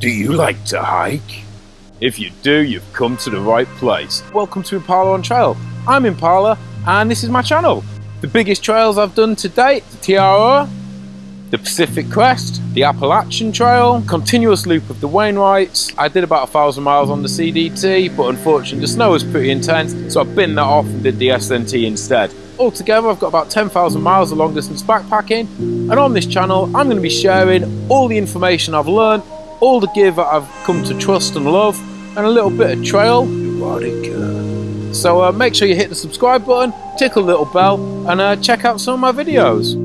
Do you like to hike? If you do, you've come to the right place. Welcome to Impala on Trail. I'm Impala, and this is my channel. The biggest trails I've done to date, the TRO, the Pacific Crest, the Appalachian Trail, continuous loop of the Wainwrights. I did about a thousand miles on the CDT, but unfortunately the snow was pretty intense, so I binned that off and did the SNT instead. Altogether, I've got about 10,000 miles of long distance backpacking, and on this channel, I'm going to be sharing all the information I've learned, all the gear that I've come to trust and love, and a little bit of trail erotica. So uh, make sure you hit the subscribe button, tickle little bell, and uh, check out some of my videos.